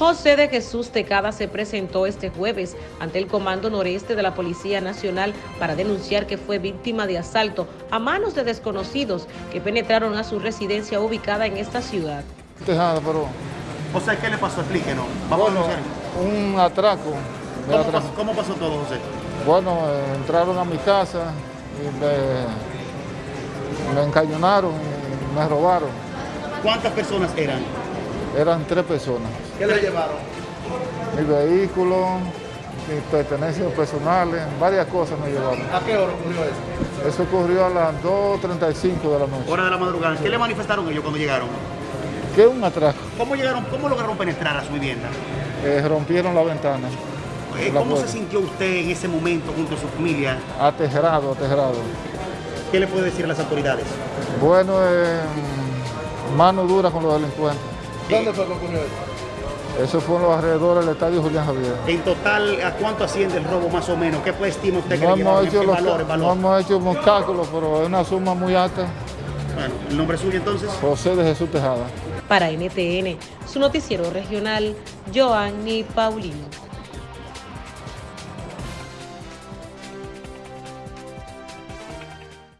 José de Jesús Tecada se presentó este jueves ante el Comando Noreste de la Policía Nacional para denunciar que fue víctima de asalto a manos de desconocidos que penetraron a su residencia ubicada en esta ciudad. Tejada, pero O sea, ¿qué le pasó? Explíquenos. Vamos bueno, a denunciar. un atraco. me ¿Cómo atra- pasó, cómo pasó todo, José? Bueno, eh, entraron a mi casa y me, me encañonaron y me robaron. ¿Cuántas personas eran? Eran tres personas. ¿Qué le llevaron? Mi vehículo, mis pertenencias personales, varias cosas me llevaron. ¿A qué hora ocurrió eso? Eso ocurrió a las 2.35 de la noche. Hora de la madrugada. ¿Qué le manifestaron ellos cuando llegaron? ¿Qué es un atraco? ¿Cómo llegaron? ¿Cómo lograron penetrar a su vivienda? Eh, rompieron la ventana. Eh, La ¿Cómo se sintió usted en ese momento junto a su familia? Aterrado, aterrado. ¿Qué le puede decir a las autoridades? Bueno, eh, mano dura con los delincuentes. ¿Dónde fue que ocurrió eso? Eso fue en los alrededores del estadio Julián Javier. En total, ¿a cuánto asciende el robo más o menos? ¿Qué estima usted que No le hemos, hecho ¿En los, valor, en no valor? hemos hecho unos cálculos, pero es una suma muy alta. Bueno, ¿el nombre suyo entonces? José de Jesús Tejada. Para NTN, su noticiero regional, Joanny Paulino.